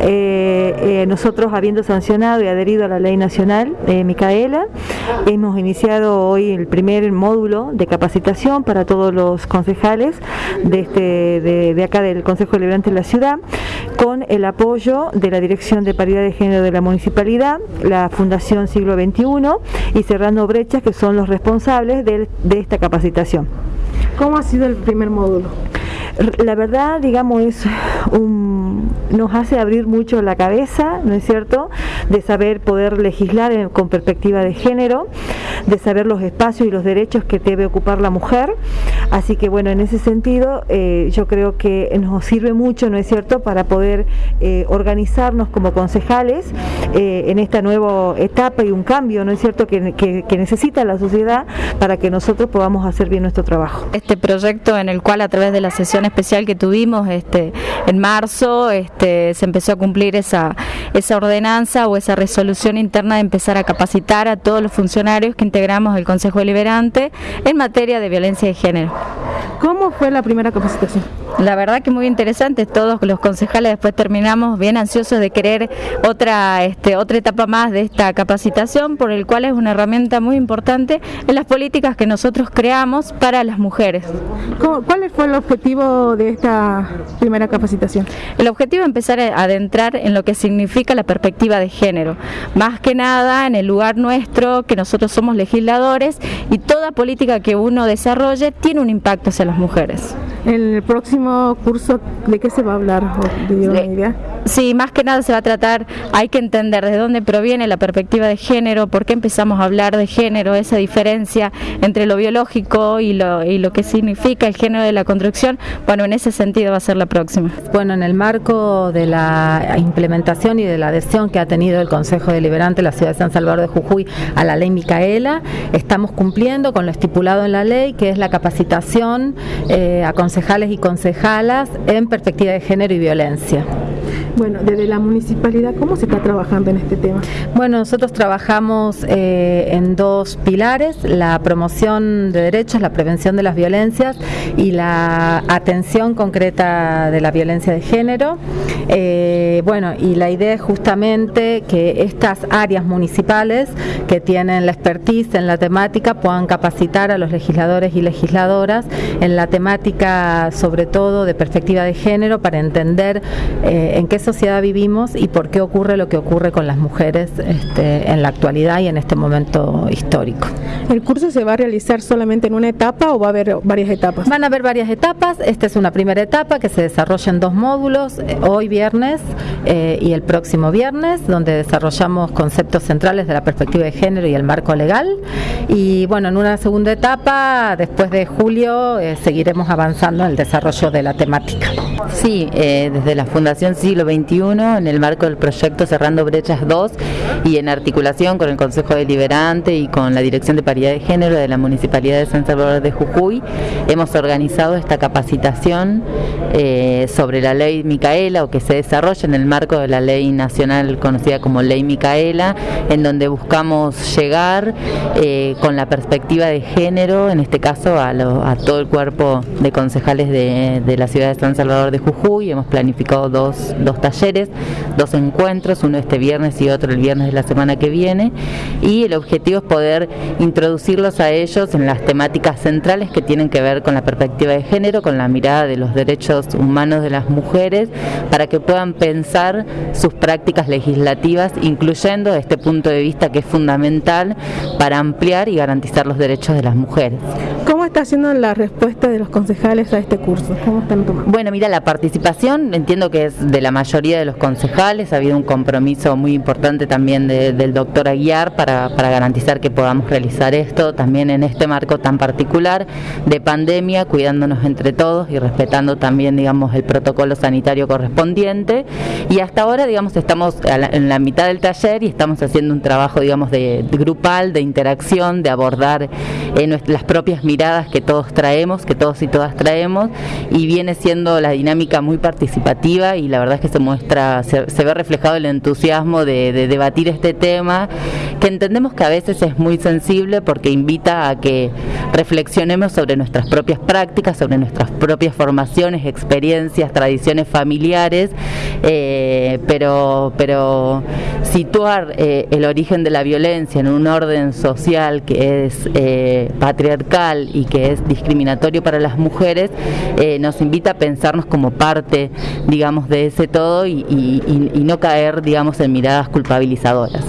Eh, eh, nosotros habiendo sancionado y adherido a la ley nacional eh, Micaela, hemos iniciado hoy el primer módulo de capacitación para todos los concejales de, este, de, acá del Consejo Deliberante de la ciudad, con el apoyo de la Dirección de Paridad de Género de la Municipalidad, la Fundación Siglo XXI y Cerrando Brechas, que son los responsables de, de esta capacitación. ¿Cómo ha sido el primer módulo? La verdad, digamos, es un, nos hace abrir mucho la cabeza, ¿no es cierto?, de saber poder legislar con perspectiva de género, de saber los espacios y los derechos que debe ocupar la mujer. Así que, bueno, en ese sentido, eh, yo creo que nos sirve mucho, ¿no es cierto?, para poder eh, organizarnos como concejales eh, en esta nueva etapa y un cambio, ¿no es cierto?, que, necesita la sociedad para que nosotros podamos hacer bien nuestro trabajo. Este proyecto en el cual a través de la sesión especial que tuvimos este, en marzo, este, se empezó a cumplir esa, esa ordenanza o esa resolución interna de empezar a capacitar a todos los funcionarios que integramos el Consejo Deliberante en materia de violencia de género. ¿Cómo fue la primera capacitación? La verdad que muy interesante, todos los concejales después terminamos bien ansiosos de querer otra, este, otra etapa más de esta capacitación, por el cual es una herramienta muy importante en las políticas que nosotros creamos para las mujeres. ¿Cuál fue el objetivo de esta primera capacitación? El objetivo es empezar a adentrar en lo que significa la perspectiva de género, más que nada en el lugar nuestro, que nosotros somos legisladores y toda política que uno desarrolle tiene un impacto hacia las mujeres. En el próximo curso, ¿de qué se va a hablar? ¿De? Sí, más que nada se va a tratar, hay que entender de dónde proviene la perspectiva de género, por qué empezamos a hablar de género, esa diferencia entre lo biológico y lo, y lo que significa el género de la construcción. Bueno, en ese sentido va a ser la próxima. Bueno, en el marco de la implementación y de la adhesión que ha tenido el Consejo Deliberante de la Ciudad de San Salvador de Jujuy a la ley Micaela, estamos cumpliendo con lo estipulado en la ley, que es la capacitación eh, a concejales y concejalas en perspectiva de género y violencia. Bueno, desde la municipalidad, ¿cómo se está trabajando en este tema? Bueno, nosotros trabajamos eh, en dos pilares, la promoción de derechos, la prevención de las violencias y la atención concreta de la violencia de género. Eh, bueno, y la idea es justamente que estas áreas municipales que tienen la expertise en la temática puedan capacitar a los legisladores y legisladoras en la temática, sobre todo de perspectiva de género, para entender eh, en qué sociedad vivimos y por qué ocurre lo que ocurre con las mujeres este, en la actualidad y en este momento histórico. ¿El curso se va a realizar solamente en una etapa o va a haber varias etapas? Van a haber varias etapas. Esta es una primera etapa que se desarrolla en dos módulos, eh, hoy viernes eh, y el próximo viernes, donde desarrollamos conceptos centrales de la perspectiva de género y el marco legal. Y bueno, en una segunda etapa, después de julio, eh, seguiremos avanzando en el desarrollo de la temática. Sí, desde la Fundación Siglo en el marco del proyecto Cerrando Brechas 2 y en articulación con el Consejo Deliberante y con la Dirección de Paridad de Género de la Municipalidad de San Salvador de Jujuy, hemos organizado esta capacitación eh, sobre la ley Micaela o que se desarrolla en el marco de la ley nacional conocida como ley Micaela, en donde buscamos llegar eh, con la perspectiva de género, en este caso a, todo el cuerpo de concejales de, de, la ciudad de San Salvador de Jujuy. Hemos planificado dos, dos talleres, dos encuentros, uno este viernes y otro el viernes de la semana que viene, y el objetivo es poder introducirlos a ellos en las temáticas centrales que tienen que ver con la perspectiva de género, con la mirada de los derechos humanos de las mujeres, para que puedan pensar sus prácticas legislativas, incluyendo este punto de vista que es fundamental para ampliar y garantizar los derechos de las mujeres. ¿Cómo está siendo la respuesta de los concejales a este curso? ¿Cómo están Bueno, mira, la participación entiendo que es de la mayoría de los concejales, ha habido un compromiso muy importante también del doctor Aguiar para, garantizar que podamos realizar esto también en este marco tan particular de pandemia, cuidándonos entre todos y respetando también, digamos, el protocolo sanitario correspondiente. Y hasta ahora, digamos, estamos en la mitad del taller y estamos haciendo un trabajo, digamos, de, grupal, de interacción, de abordar eh, las propias miradas que todos traemos, que todos y todas traemos, y viene siendo la dinámica muy participativa y la verdad es que se muestra, se, ve reflejado el entusiasmo de, debatir este tema, que entendemos que a veces es muy sensible porque invita a que, reflexionemos sobre nuestras propias prácticas, sobre nuestras propias formaciones, experiencias, tradiciones familiares, eh, pero, pero situar eh, el origen de la violencia en un orden social que es eh, patriarcal y que es discriminatorio para las mujeres, nos invita a pensarnos como parte, digamos, de ese todo y, y no caer, digamos, en miradas culpabilizadoras.